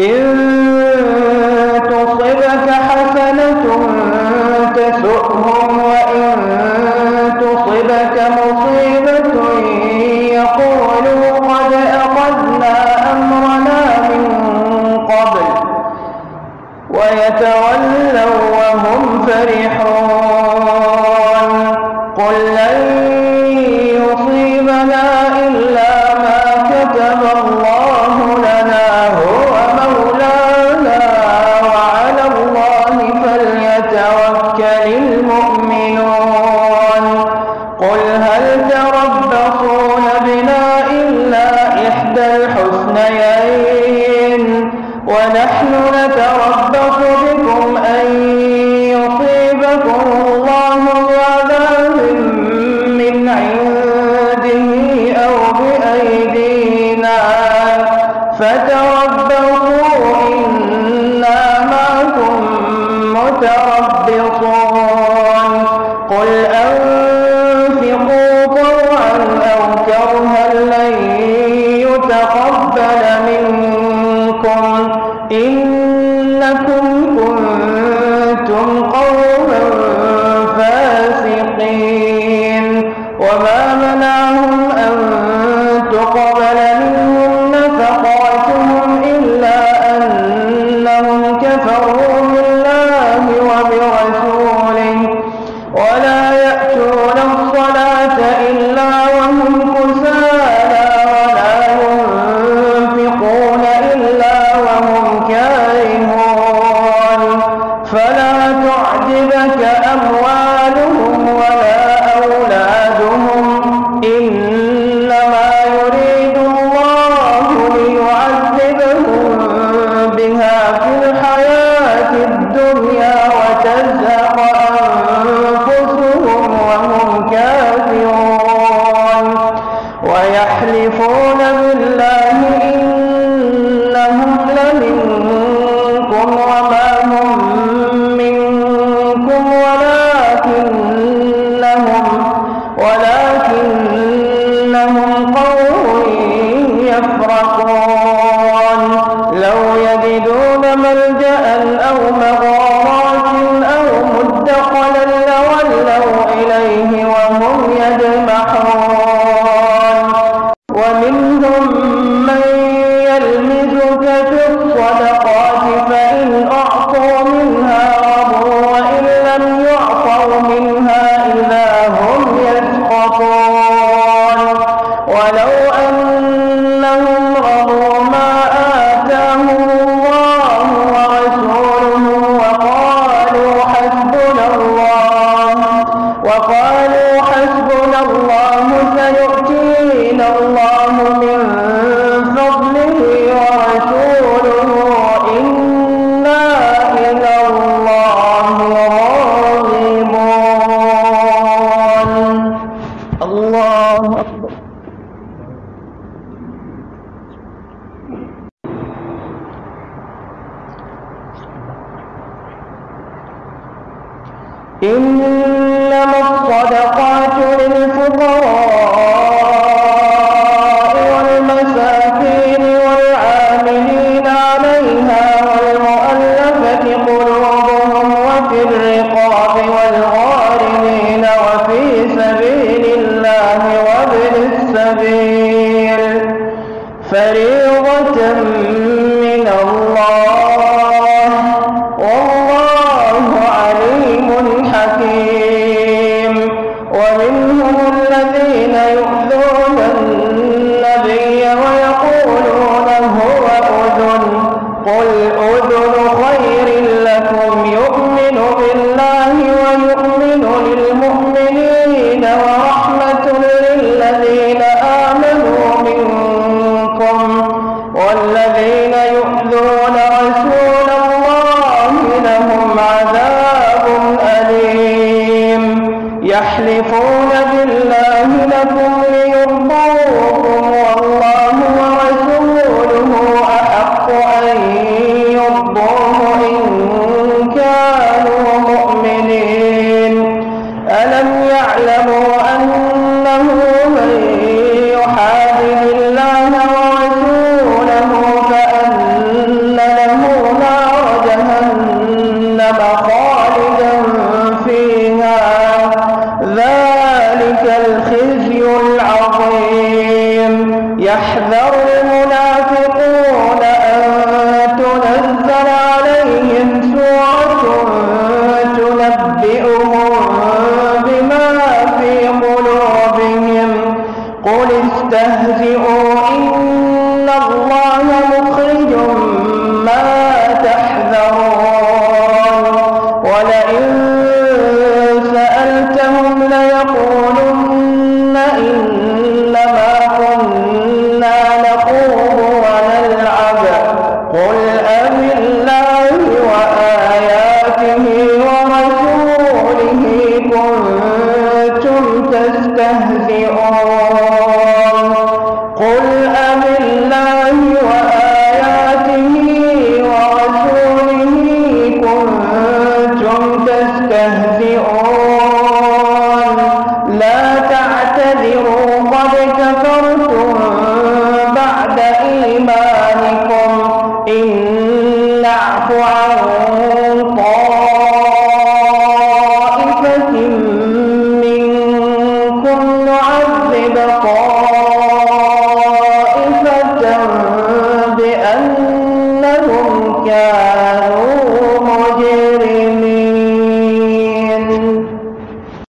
إن تصبك حسنة تسؤهم وإن تصبك مصيبة يقولوا قد أخذنا أمرنا من قبل ويتولوا وهم فرحون. ونحن نتربص بكم أن يصيبكم الله بعذاب من عنده أو بأيدينا فتربصوا فلا تعجبك أموالهم يفرقون لو يجدون ملجأ أو مغارات أو مدخلا لولوا إليه وهم يجمحون. إنما الصدقات للفقراء. ومنهم الذين يؤذون النبي ويقولون هو أذن. قل أذن خير لكم يؤمن بالله استهزئوا the call.